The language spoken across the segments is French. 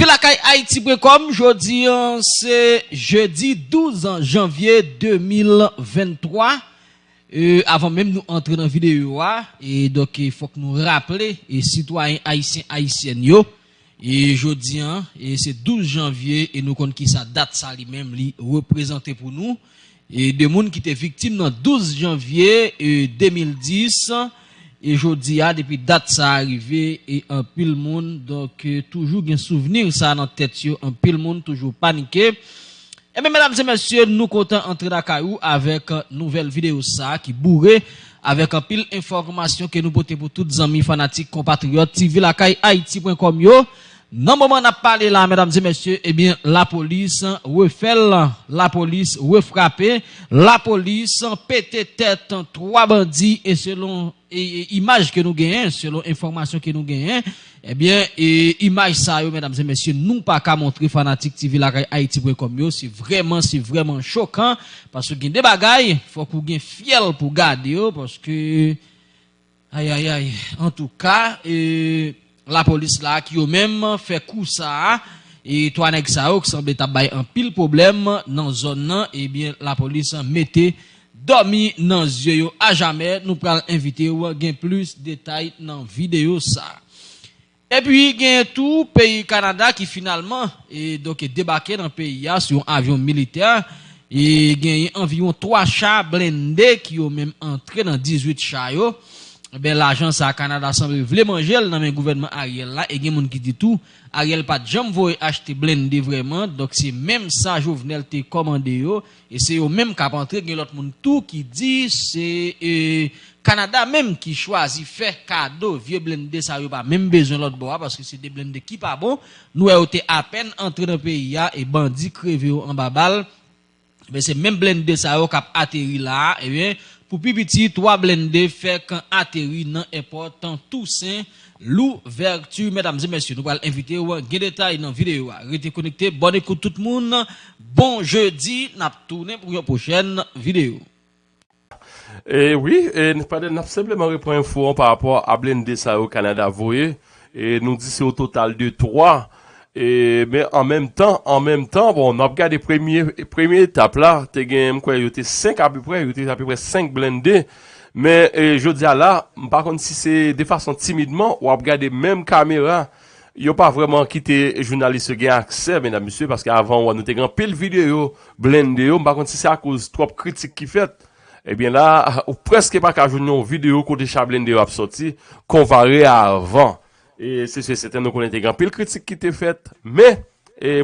Rive la kay Haiti.com, jodi an se jeudi 12 an janvye 2023. Euh, avant même nous entrer dans la vidéo, et donc il faut que nous rappeler, et citoyens haïtiens, haïtiennes, yo, et jeudi, hein, et c'est 12 janvier, et nous comptons qui sa date, ça lui-même, lui, représenté pour nous, et des monde qui étaient victimes dans 12 janvier euh, et 2010, E jodi a, depi dat sa arrive, e an pil moun, donk e, toujou gen souvenir sa nan tet yo, an pil moun toujou panike. Ebe, mesdames et messieurs, nou kontan entre da kayou avek nouvel video sa ki bourre avek an pil informasyon ke nou bote pou tout zami fanatik kompatriot TV lakay Haiti.com yo. Nan mouman ap pale la, mesdames et messieurs, eh ebyen la polis refel, la polis refrape, la polis pete tete 3 bandi e selon E, e, imaj ke nou genyen, selon informasyon ke nou genyen, ebyen, eh e, imaj sa yo, mèdames et mèsyè, nou pa ka montre fanatik TV la kay Haiti.com yo, si vreman, si vreman chokan, pasou gen de bagay, fòk ou gen fiel pou gade yo, paske, ay ay ay, en tout ka, oh, eh, la polis la ki yo mèm fè kou sa, e to anek sa yo, ki sanble tabay an pil problem nan zon nan, ebyen, la polis mette, Domi nan zye yo a jame, nou pral invite yo gen plus detay nan videyo sa. E pi gen tou peyi Kanada ki finalman e doke debake nan peyi ya sou yon avyon militer. E gen yon anviyon 3 cha blende ki yo menm entre nan 18 cha yo. ben l'argent ça Canada semble voulait manger dans le gouvernement Ariel là et gen moun qui dit tout. Ariel pas jamais voyer acheter blindé vraiment. Donc c'est même ça Jovenel te commandé yo. Et c'est eux même qui rentré gen l'autre monde tout qui dit c'est euh, Canada même qui choisit faire cadeau. Vieux blindé ça yo pas même besoin l'autre bois parce que c'est des blindés qui pas bon nous eh, été à peine entré dans le pays et bandits crevé en babal. Mais c'est même blindé ça yo qui atterri là et bien. pou pipiti 3 blende fek an ateri nan important tousen l'ouvertu. Mesdames et messieurs, nou pral invite ou an gen detay nan videyo a. Rete konekte, bon ekoute tout moun. Bon jeudi, nap tourne pou yon pochen videyo. E eh oui, eh, nap sepleman repon info an par rapport a blende sa yo Kanada voye. E eh, nou di se o total de 3 blende. E, men, an menm tan, an menm tan, bon, nan ap gade premye, premye etap la, te gen mkwen yote 5 api pre, yote api pre 5 blende, men, e, jodi a la, par kon si se de fason timidman, ou ap gade menm kamera, yo pa vreman kite jounaliste gen akse, mena misye, paske avan ou an nou te gen pil video, blende yo, par kon si se a kouz trop kritik ki fet, ebyen la, ou preske pa ka joun nou video kote chablen de yo ap soti, konvare avan. E se se seten nou konen te gan pil kritik ki te fet. Me,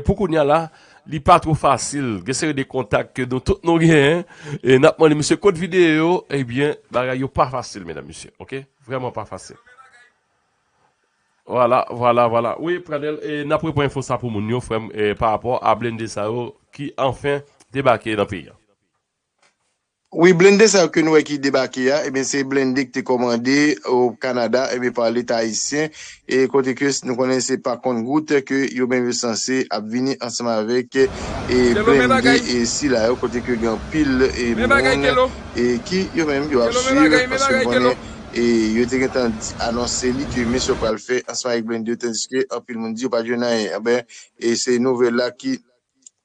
pou koun ya la, li pa tro fasil. Gesere de kontak ke nou tout nou gen. E napman li monsye kote video, ebyen, eh bagay yo pa fasil, medan monsye. Ok? Vreman pa fasil. Voilà, voilà, voilà. Oui, Pradel, napre pou info sa pou moun yo, frem, par rapport a blende sa yo, ki anfen debake nan piya. Oui, blende sa ke nou e ki debake ya, eh e ben se blende ki te komande ou Kanada, e eh ben pa l'Etat Haitien, e kote ke nou konen se pa kont goute ke yo ben ve sanse ap vini ansama avek e blende e si la yo kote ke gen pil e moun e ki yo men yo ap suive paske konen E yo te gen tan anonsen li ki mè so pal fe ansama avek blende yo tendiske apil moun di yo pa jounan e. Eh ben E se nouvel la ki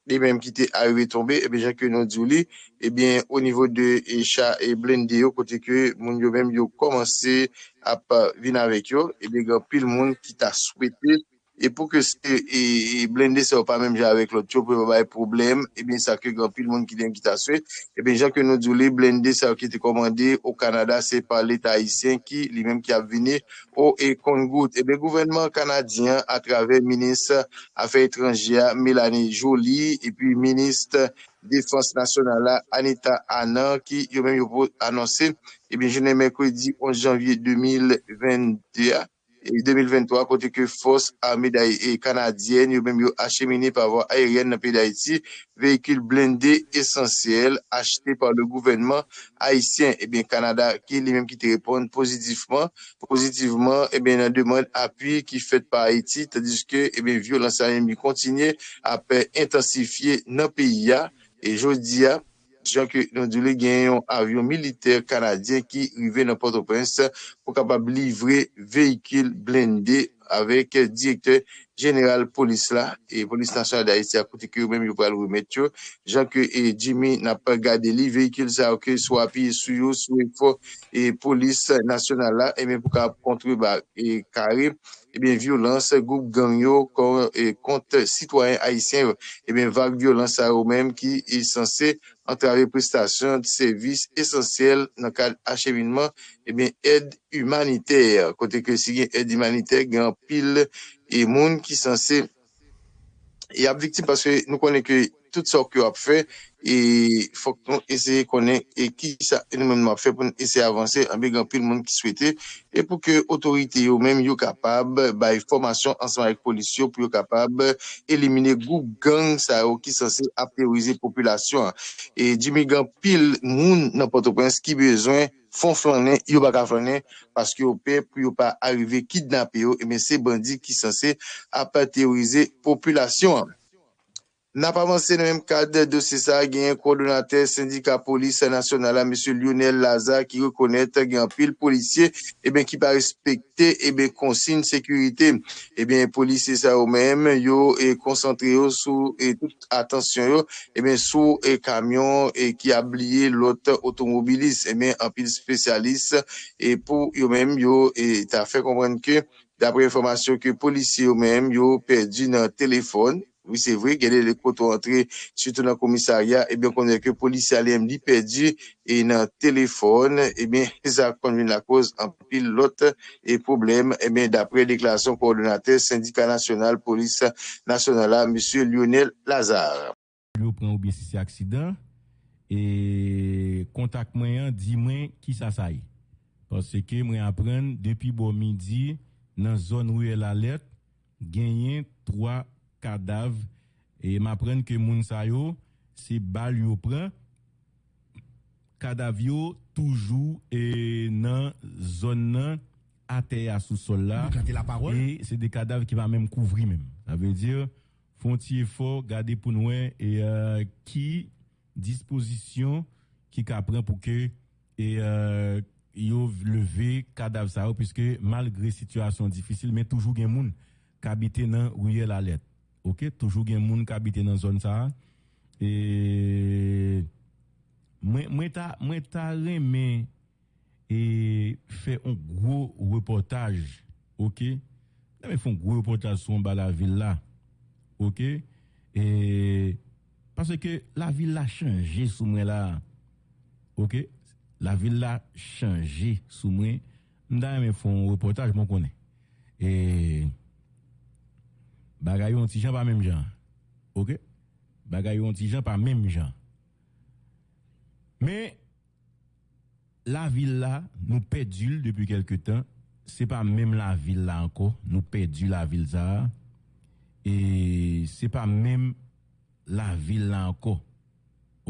li menm ki te arive tombe, eh ebe jan ke nou djou li, ebyen eh o nivou de e echa e blende yo, kote ke moun yo menm yo komanse ap vin avek yo, eh ebe gen pil moun ki ta swete E pou ke se e, blende se ou pa menm ja avèk lot yo pou yon baye problem, e eh bin sa ke gampil moun ki den ki ta swet, e eh bin jan ke nou djoule blende se ou ki te komande ou Kanada se pa l'Etat Haitien ki li menm ki ap vini ou e kongout. E eh bin gouvernement Kanadyen a travè Ministre Afè Etranjia Mélanie Jolie e pi Ministre Défense Nationale Anita Anna ki yon menm yon pou anonsè, e bin jenè mèkwè di 11 janvye 2021. 2023 kote ke fos ame da e kanadyen yo menm yo achemine pa vwa aeryen nan pe da iti vehikil blende esensyel achete par le gouvenman haisyen ebyen Kanada ki li menm ki te repon pozitifman pozitifman ebyen nan deman api ki fet pa Haiti tadis ke ebyen violansan yon mi kontinye apè intensifiye nan peyi ya e jodi ya jan ke nan dile gen yon avyon militer kanadyen ki rive nan Port-au-Prince pou kapab livre vehikil blende avèk direktè jeneral polis la, e polis nasyonal da iti akoute ki ou mèm yo pral remet yo, jan ke e, Jimmy na pa gade li vehikil sa ok, sou api sou yo, sou e fo, e polis nasyonal la, e mèm pou ka kontre ba e eh kare, e ben violans, goup ganyo kon, e, kont sitwayen Haitien, e ben vak violans sa ou mèm ki e sanse antrave prestasyon de servis esensyel nan kal achevinman, e eh ben ed humaniter, kote ke si gen ed humaniter, gen an pil e moun ki sanse e ap viktim paske nou konen ke tout sa ki yo ap fe e fok nou eseye konen e ki sa ene men nou ap fe pou nou eseye avanse an beg an pil moun ki swete e pou ke otorite yo men yo kapab bay formasyon ansan ek polisyon pou yo kapab elimine gou gang sa yo ki sanse ap terorize populasyon. E di meg an pil moun nan patopens ki bezwen fon flanen, yo baka flanen, paske yo pe pou yo pa arrive kidnap yo, e men se bandi ki sanse a teorize populasyon an. Na pa avanse nan menm kade dosi sa gen kondonate syndika polis nasyonal la M. Lionel Lazar ki rekonete gen pil polisye e eh ben ki pa respekte e eh ben konsin sekurite. E eh ben polisye sa ou menm yo e konsantre yo sou e tout atensyon yo e ben sou e kamyon e ki abliye lot otomobilis, e ben an pil spesyalis e pou yo menm yo e ta fe komprenke dapre informasyon ke polisye yo menm yo perdi nan telefon Oui, c'est vrai, gade le koto antre, sütou nan komisarya, ebyen eh konnen ke polisi alem li pedi, e nan telefon, ebyen, eh sa konvin la koz an pil lot, e problem, ebyen, eh dapre deklarasyon koordinatè, syndika nasyonal, polis nasyonal la, M. Lionel Lazare. Yo pren oubyen si se aksidan, e kontak mwen di mwen ki sa saye. Pase ke mwen apren, depi bo midi, nan zon ou el alet, genyen 3 kadav e ma pren ke moun sa yo se bal yo pren kadav yo toujou e nan zon nan ate ya sou sol la e se de kadav ki va menm kouvri menm a ve dir fonti e fo gade pou noue e ki disposisyon ki ka pren pou ke e yo leve kadav sa yo piske malgre situasyon difisil men toujou gen moun kabite nan ouye la let Ok, toujou gen moun ka habite nan zon sa. E mwen ta reme e fe un gro reportaj. Ok, mwen fon gro reportaj son ba la villa. Ok, e parce ke la villa chanje sou mwen la. Ok, la villa chanje sou mwen. Mwen ta reme fon reportaj mwen konen. E... Bagay yon ti jan pa jan. Ok? Bagay yon ti jan pa menm jan. Men, la villa nou pedul depi kelke tan. Se pa menm la villa anko. Nou pedul la villa. E se pa menm la villa anko.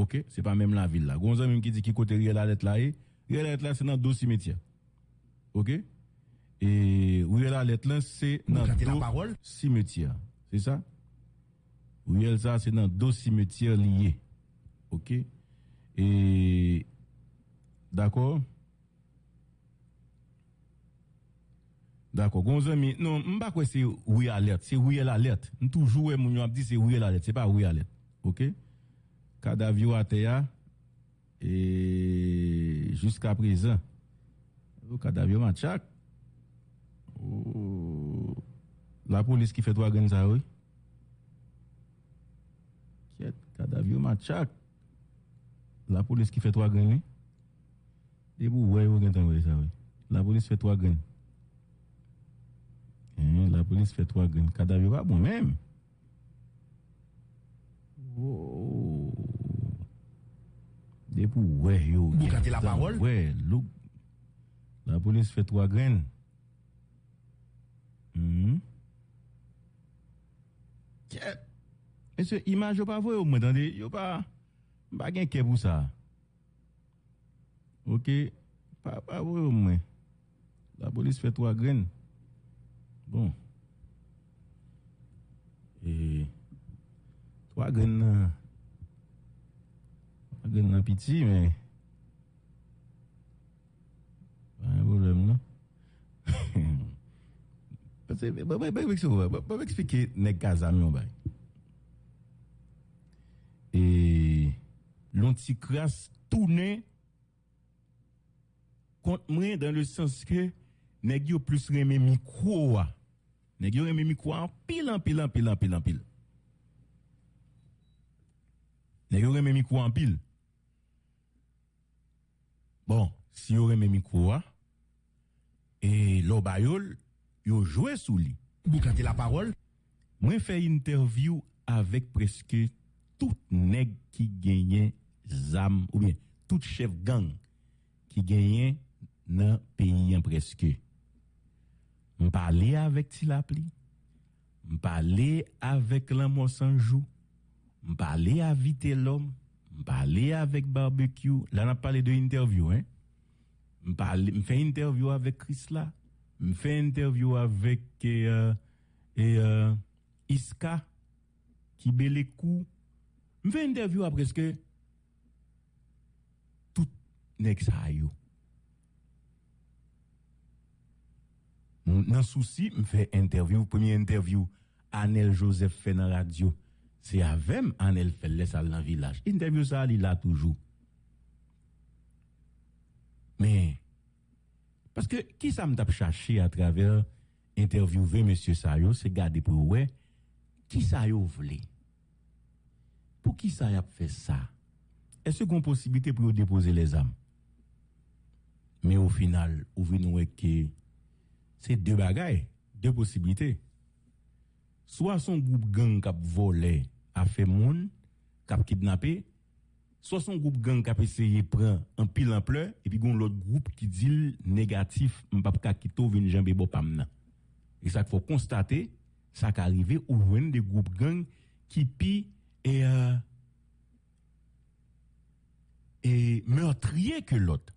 Ok? Se pa menm la villa. Gonzan menm ki di ki kote rye la let la e. Rye la la se nan do simetya. Ok? Et où est la lettre là, c'est dans deux cimetières. C'est ça? Où est ça, c'est dans deux cimetières liés. OK? Et d'accord? D'accord. Gonzan, mais non, je ne sais pas c'est où est la lettre? C'est où lettre. Nous toujours, mon dit c'est où est la lettre. C'est pas où est la lettre. OK? Cadavio à terre. Et jusqu'à présent, le cadavio machac. la polis ki fet wagen za wè. Ket, kadavyo matchak. La polis ki fet wagen wè. Debou wè wè gen tan wè sa wè. La polis fet wagen. Eh, la polis fet wagen. Kadavyo wè bon mèm. Oh. Debou wè yo gen. Bou kate la parol? Wè, louk. La polis fet wagen. Hmm? E se imaj yo pa vwe yo mwen? Dande, yo pa bagen ke pou. Ok, pa vwe yo mwen? La polis fè 3 gren. Bon. E 3 gren nan 3 gren nan piti men. Pa yon volem nan. c'est bah bah bah bah bah bah expliquer nèg Kazami on bail. Et l'anticrasse tourné contre moi dans le sens que nèg yo plus remé micro. Nèg yo remé micro en pile en pile en pile en pile en pile. Nèg yo remé micro en pile. Bon, si yo remé micro et l'eau bayol, yo joué sous lui. Vous cantez la parole. Moi fait interview avec presque tout nèg qui gagnait zam ou bien tout chef gang qui gagnait dans pays presque. On parlait avec Tilapli. On parlait avec l'amour sans joue. On parlait avec l'homme. On parlait avec barbecue. Là on a parlé de interview hein. On parle on fait interview avec Chris là. On fait interview avec euh, et euh, Iska qui belle coup. On fait interview à presque tout yo. Nan souci, me fait interview, premier interview Anel Joseph fait dans radio. C'est avec Anel fait laisse dans village. Interview ça il là toujours. Mais parce que qui ça me à travers interviewer monsieur Sayo, c'est garder pour ouais qui ça yo vle? Pour qui ça a fait ça? Est-ce qu'on possibilité pour déposer les âmes? Mais au final, ou nous que c'est deux bagailles, deux possibilités. Soit son groupe gang qui a volé, a fait moun, qui a kidnappé, soit son groupe gang qui essayé de prendre un pile ampleur, et puis gon l'autre groupe qui dit négatif, m'pap kito vin jambe bo pamna. Et ça faut constater, ça qui arrivé ou des groupes gang qui pi et euh, et meurtrier que l'autre.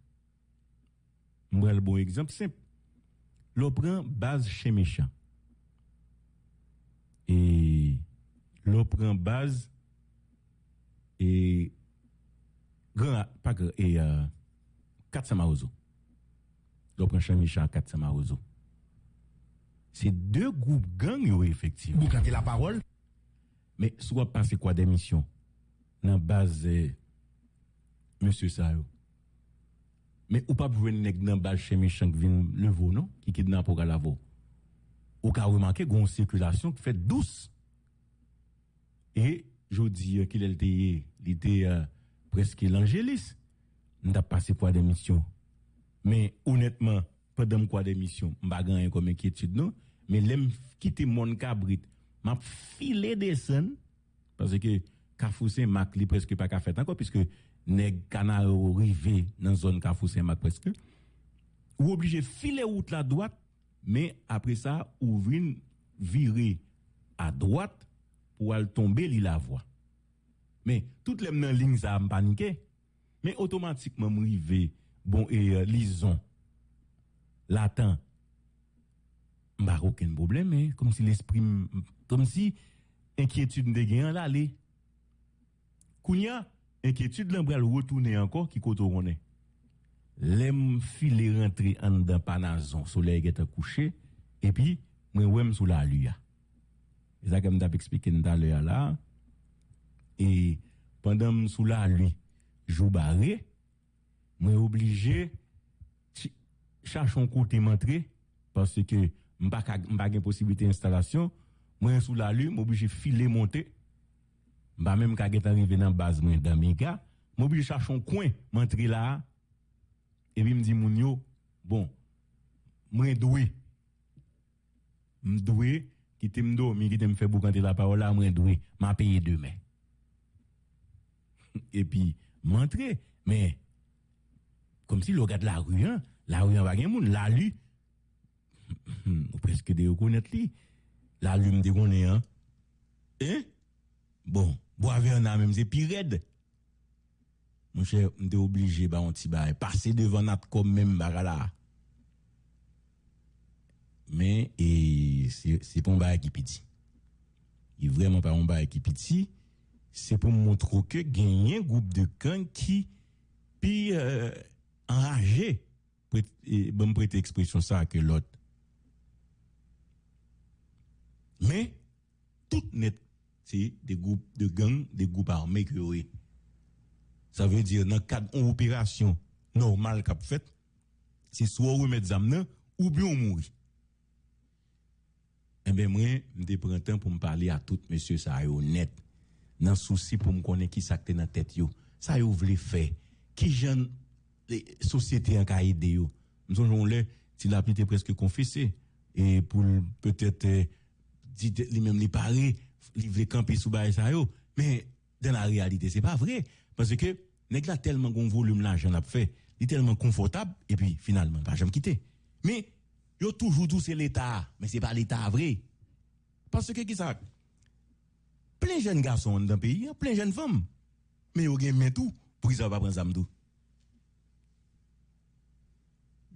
Le bon exemple simple. L'on prend base chez méchant. Et l'on prend base et grand pas grand et euh, 4 Marozo. L'on prend chez méchant 4 Marozo. C'est deux groupes gang yo effectivement. Vous cantez la parole? Mais soit passer quoi des missions? Dans base euh, monsieur Sayo. Mais ou pas pour nèg dans base chez méchant qui vient le veau non? Qui kidnappe la veau. Ou ka remarqué gon circulation qui fait douce. Et je dis qu'il était il était presque l'angélis. N'a passé quoi des missions. Mais honnêtement, pendant quoi des missions, m'pa gagné comme inquiétude non, mais l'aime quitter mon cabrit, m'a filé des scènes parce que Kafousen Mac li presque pas ka fait encore puisque nèg canaro rivé dans zone Kafousen Mac presque ou obligé filer route la droite mais après ça ouvrir virer à droite pour aller tomber la voie Men, tout lem nan ling za m panike. Men, otomatikman m rive, bon, e euh, lison, latan, m bar oken problem, eh, kom si l'esprim, kom si, enkyetude m de gen an la le. Kounya, enkyetude lan bral wotoune anko ki koto rone. Lem file rentre an dan panazon, soley geta kouche, epi, mwen wèm sou la luya. E za kem tap eksplike nta luya la, et pendant m sous la lui jou barré moi obligé chi- cherche un côté m'entrer parce que m'pa ka- m'pa gen possibilité d'installation moi sous la lune m'obligé filer monter m'pa même get arrivé dans base moi dans mes gars m'obligé chercher un coin m'entrer là et puis me dit moun yo bon moi doué qui te m'dormi qui te me fait boucanter la parole là moi doué m'a payé demain epi mantre, men, kom si lo gade la ruyan, la ruyan bagen moun, la lu, ou preske de yo konet li, la lu mde konen an, eh, bon, bo ave an nan menm se pi red, moun chè mde oblige ba an ti bay, pase devan nat kom menm baga la, men, e, se pon bay ki piti, e vreman pa pon bay ki piti, C'est pour montrer que gagner un groupe de camp qui, puis, euh, enragé, et bon me prêter expression ça que l'autre. Mais, tout net, c'est des groupes de gangs, des groupes armés que oui. Ça veut dire, dans cadre d'une opération normale qu'a fait, c'est soit remettre zamnan ou bien on mourir. Eh bien, moi, je prends temps pour me parler à tout monsieur ça honnête. Dans souci pour me connaître qui ça dans la tête yo. Ça yo voulait faire. Qui jeune les sociétés en ka aider yo. Nous avons là, s'il a été presque confessé et pour peut-être dit lui-même lui parler, voulait camper sous bail ça yo. Mais dans la réalité, c'est pas vrai parce que nèg là tellement gon volume l'argent a fait, il est tellement confortable et puis finalement pas jamais quitter. Mais yo toujours dit c'est l'état, mais c'est pas l'état vrai. Parce que qui ça plein jeunes garçons dans le pays, plein jeunes femmes. Mais gen men tout pour qu'ils pas prendre tout.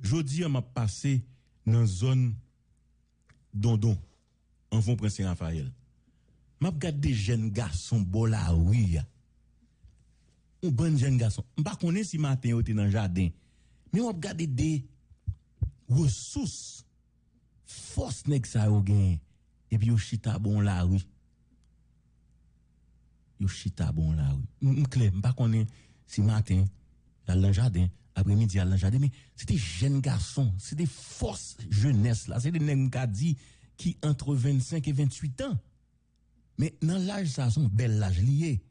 Jodi m'a passé dans zone Dondon en fond Prince Raphaël. M'a regardé des jeunes garçons bon la rue. Un bon jeune garçon. M'pa connais si matin était dans le jardin. Mais on regardé des ressources force nèg ça yo et puis yo chita bon la rue. Yo chita bon la rue. M'clé, m'pa connais si matin dans le jardin après-midi à le jardin mais c'était jeunes garçons, c'est des forces jeunesse là, c'est des nèg dit qui entre 25 et 28 ans. Mais dans l'âge ça sont bel âge lié.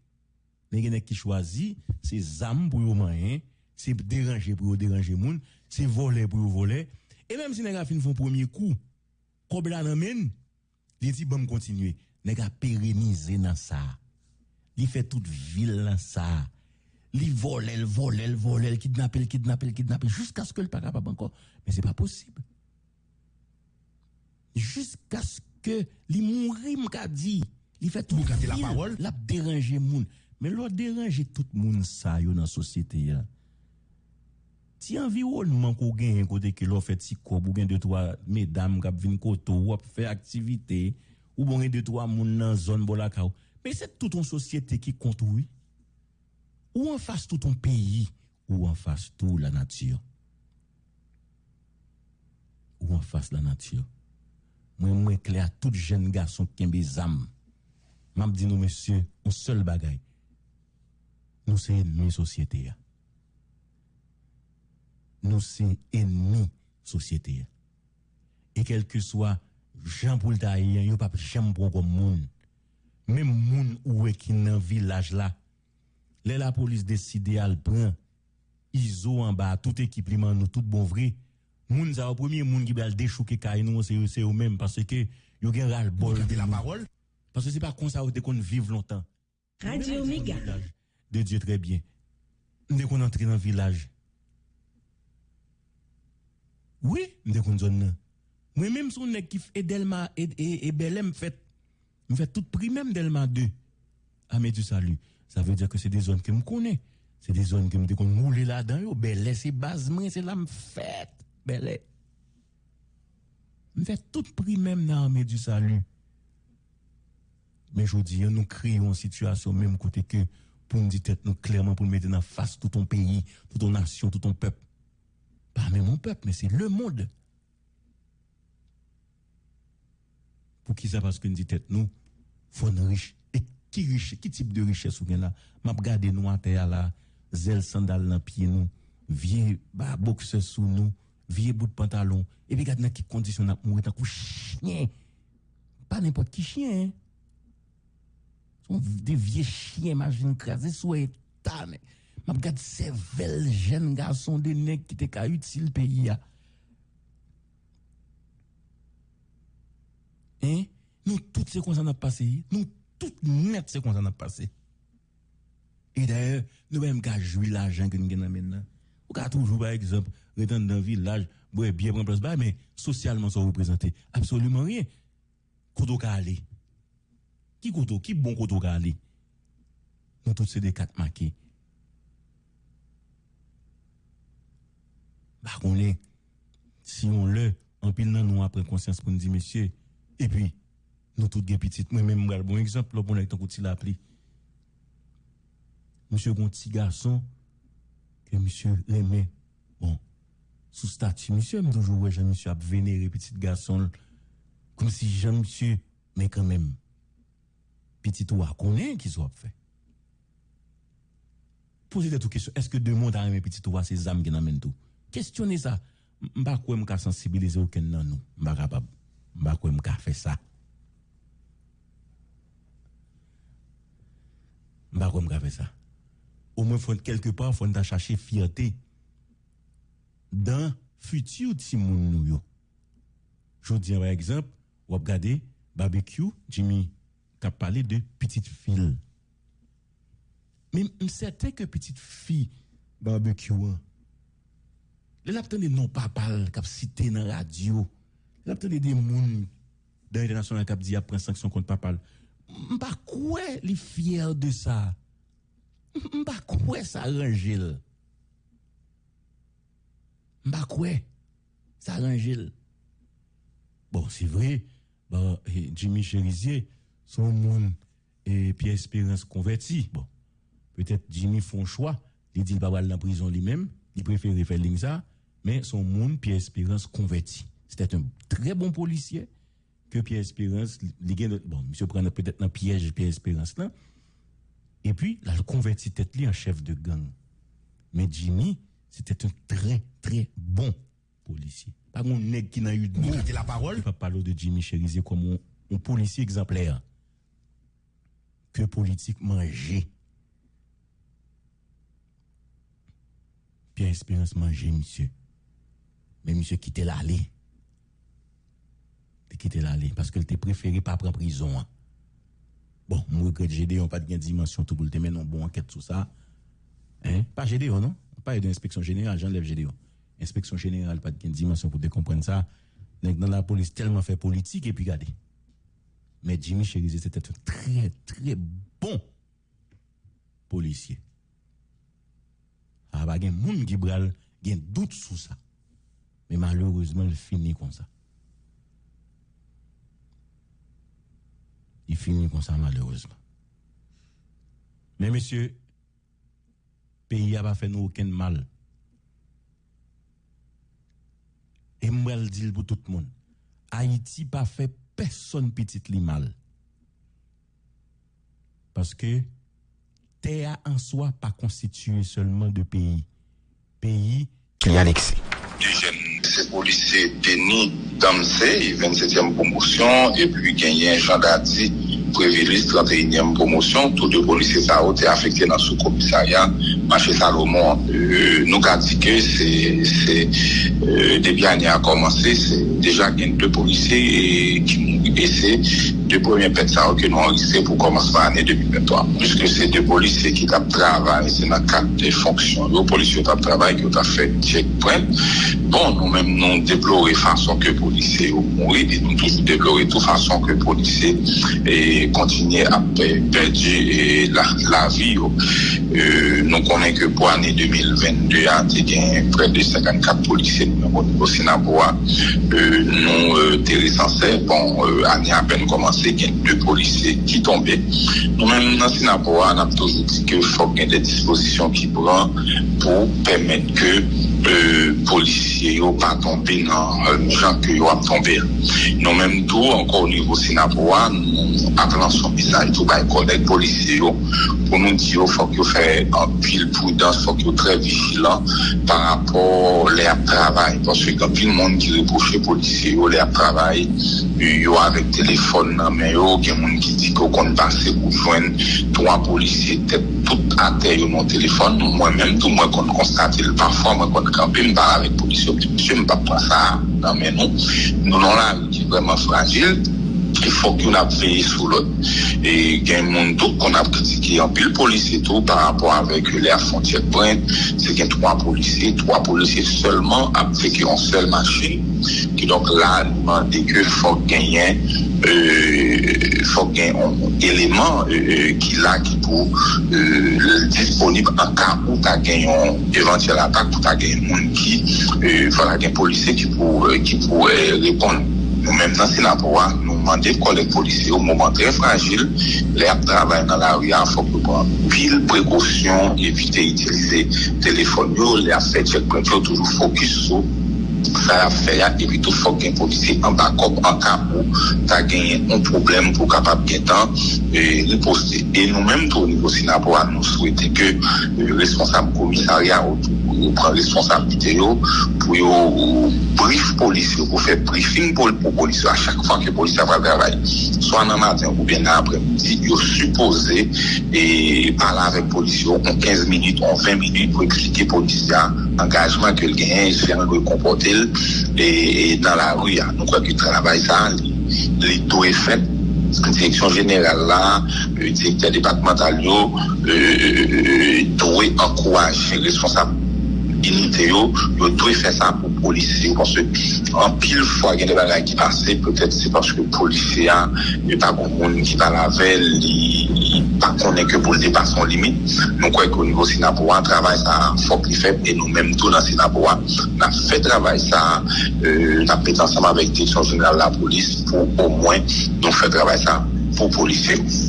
A qui choisit c'est âmes pour moyen, c'est déranger pour déranger moun, c'est voler pour voler. Et même si nèg fin font premier coup, comme là n'amène, il dit bon continuer, nèg a pérenniser dans ça. Il fait toute ville ça. Il vole, il vole, il vole, il kidnappe, il kidnappe, il kidnappe, jusqu'à ce que le pas capable encore. Mais c'est pas possible. Jusqu'à ce que li mourir m'a dit, il fait tout Vous gardez la ville, parole? l'a déranger moun. Mais l'autre déranger tout moun ça yo dans la société. Si environnement qu'on gagne côté que l'on fait si kob ou gen deux trois mesdames qui viennent koto ou fait activité ou bon gen deux trois moun dans zone bolaka ou. Mais c'est toute une société qui compte, oui. Ou en face tout ton pays, ou en face tout la nature. Ou en face la nature. Moi, moi, clair, tout jeune garçon qui aime des âmes. M'a dit, nous, monsieur, un seul bagaille. Nous, c'est ennemi société. Nous, c'est ennemi société. Et quel que soit Jean Poultaïen, il n'y a pas de chambre comme monde. Même moun ou est qui dans village là. Là la police décide al prend ISO en bas tout équipement nous tout bon vrai. Moun ça au premier moun qui va déchouquer kay nous c'est c'est eux même parce que yo gen ras Vous bol de la parole? Parce que c'est pas comme ça ou qu'on vive longtemps. Radio Méga. De Dieu très bien. Dès qu'on entre dans le village. Oui, dès qu'on zone nan. Moi même son nèg qui fait Delma et Belém fait me fait tout prix même Delma 2 à du salut. Ça veut dire que c'est des zones que me connais. C'est des zones que me qu'on moule là-dedans Belé c'est base moi c'est là me Belé. Me fait tout prix même dans l'armée du salut. Mais je dis, nous créons une situation même côté que pour nous dire nous clairement pour nous mettre en face tout ton pays, toute ton nation, tout ton peuple. Pas même mon peuple, mais c'est le monde. Pour qui ça parce que dit tête nous, faut nous riche. Et qui riche, qui type de richesse ou bien là? M'a regardé nous à là, zèle sandal dans pied nous, vieux bah sous nous, vieux bout de pantalon, et puis regarde dans mourir tant que chien. Pas n'importe qui chien, hein sont des vieux chiens, imagine, crasés sous état, mais, m'a regarde ces belles jeunes garçons, des nègres qui utile le pays, ya. Hein? Nous, toutes ces qu'on a passé, nous, toutes net ces qu'on a passé. Et d'ailleurs, nous même qu'à jouer l'argent que nous avons maintenant. Ou qu'à toujours, par exemple, retourner dans le village, ouais, bien prendre place, mais socialement, ça représente absolument rien. Koto ka aller. Qui koto, qui bon koto ka aller? Nous tous c'est des quatre marqués. Bah, on est, si on le, en pile nan nous après conscience pour nous dire, monsieur, et puis, nous tous petites, moi-même, moi, bon exemple, là, pour nous, tant qu'on l'appli. Monsieur, bon petit garçon, que monsieur aimait, bon, sous statut, monsieur, me toujours, ouais, monsieur, a vénéré petit garçon, comme si Jean, monsieur, Mais quand même, petit ou à connaît qui soit fait. Posez des questions. Est-ce que deux mondes a aimé petit ou à ces âmes qui n'amènent tout? Questionnez ça. M'ba quoi m'ka sensibiliser aucun nan nous. Capable. M'ba quoi m'ka fait ça. M'ba quoi m'ka fait ça. Au moins, faut quelque part, faut chercher fierté dans futur ti moun nou yo. Je dis par exemple, ou regardez barbecue, Jimmy qui parlé de petite fille. Mais certain que petite fille barbecue hein, les attendez non papa qui cité dans la radio. Les attendez des moun dans l'international qui dit après sanction contre papa. M'pa quoi les fier de ça? M'pa quoi ça arrange. M'pa quoi ça arrange. Bon, c'est vrai, bah, Jimmy Cherizier, son monde et Pierre Espérance converti. Bon, peut-être Jimmy font choix, il dit qu'il va aller en prison lui-même, il préfère faire ça, mais son monde, Pierre Espérance converti. C'était un très bon policier que Pierre Espérance, il bon, monsieur prend peut-être un piège Pierre Espérance là, et puis, là, le converti tête en chef de gang. Mais Jimmy, c'était un très, très bon policier. Pas un nègre qui n'a eu de gardez la parole. pas parler de Jimmy Cherizier comme un, un policier exemplaire. Que politique manger. Pierre Espérance manger, monsieur. Mais monsieur quitté l'allée. Il quitté l'allée parce que t'es préféré pas prendre prison. hein. Bon, moi regrette Gédéon pas de dimension tout pour le mener une bonne enquête sur ça. Hein? Pas Gédéon, non? Pas d'inspection générale, j'enlève Gédéon. Inspection générale, pas de dimension pour te comprendre ça. Dans la police tellement fait politique et puis regardez. Mais Jimmy Cherizier, c'était un très, très bon policier. Ah, bah, gen moun qui bral, gen doute sur ça. Mais malheureusement, il finit comme ça. Il finit comme ça, malheureusement. Mais monsieur, pays a pas fait nous aucun mal. Et moi, je le dis pour tout le monde. Haïti pas fait personne petit li mal. Parce que terre en soi pas constitué seulement de pays. Pays Qui a se polise Deni Damse, 27e promosyon, epi genyen Jean Dati, Previlis, 31e promosyon, tout de polise sa ou te afekte nan sou komisarya, Mache Salomon, euh, nou ka di ke se debi ane a komanse, se deja gen de polise ki mou ese, de premier pet sa ou ke nou anlise pou komanse pa ane 2023. Piske se de polise ki tap travay, se nan kat de fonksyon. Yo polise yo tap travay ki yo tap fet check point. Bon, nou men nou deplore fason ke polise yo mouri, di nou toujou deplore tou fason ke polise e kontinye ap perdi la, la vi yo. Oh. Euh, nou konen ke pou ane 2022 a te gen pre de 54 polise nou men bon, nou sinaboua. Euh, nou euh, teri sanse, bon, ane apen komanse pase gen dwe polise ki tombe. Nou men nan Sinapowa an ap toujou di ke fok gen de disposisyon ki pran pou pemet ke euh, polisye yo pa tombe nan euh, jan ke yo ap tombe. Nou men tou ankon nivou Sinapowa nou ap lan son misaj tou bay konek polisye yo pou nou di yo fok yo fè an pil prudans fok yo tre vijilan par rapport le ap travay. Ponswe kan pil moun ki reproche polisye yo le ap travay yo avèk telefon anmen yo, gen moun ki di ko kon pase ou jwen 3 polisye te tout ate yo nan telefon, mwen men tou mwen kon konstate l parfwa, mwen kon kampe mba avek polisye, mwen pa pasa anmen nou, nou nan la ki vreman fragil, il faut qu'on a veillé sur l'autre. Et il y a un monde d'autre qu'on a critiqué en pile policier tout par rapport avec les frontières pointe. C'est qu'il y a trois policiers, trois policiers seulement avec un seul marché. Qui donc là, demandé que faut gagner, euh, faut gagner un élément euh, euh qui là qui pour euh, disponible en cas où tu as gagné une éventuelle attaque, où tu as gagné un monde qui, euh, voilà, un policier qui pour, euh, qui pour euh, répondre. Nou menm nan Sinapowa, nou mande kolek polise yo mouman tre fragil, le ap travay nan la ouya fok nou pran pil prekosyon, evite itilize telefon yo, le ap fè tchèk prent yo toujou fokus sou, sa ap fè ya, epi tou fok gen polise an bakop, an kapou, ta genye an problem pou kapap gen tan, e riposte. E nou menm tou nivou Sinapowa, nou souwete ke e, responsable komisaria ou tou. yo pran responsabilite yo pou yo brief polis yo pou fè briefing pou polis yo a chak fwa ke polis avra travay so an an matin ou bien apre midi yo suppose e pala avèk polis yo kon 15 minute, kon 20 minute pou eksplike polis ya angajman ke l gen fè an gwe kompote l e, e dan la ru ya nou kwa ki travay sa li to e fèt Direksyon jeneral la, direktè departemental yo, euh, euh, euh, dowe ankouaj responsable. milite yo, yo dwe fè sa pou polisi yo, pwase an pil fwa gen de bagay ki pase, pwetèt se pwaske polisi ya, yo pa konkoun ki pa lavel, li pa konen ke pou l depa son limit, nou kwen kon nivou Sinapowa, travay sa fok li feb, e nou menm tou nan Sinapowa, nan fè travay sa, euh, nan pet ansama vek direksyon jenal la polis, pou ou mwen nou fè travay sa pou polisi yo.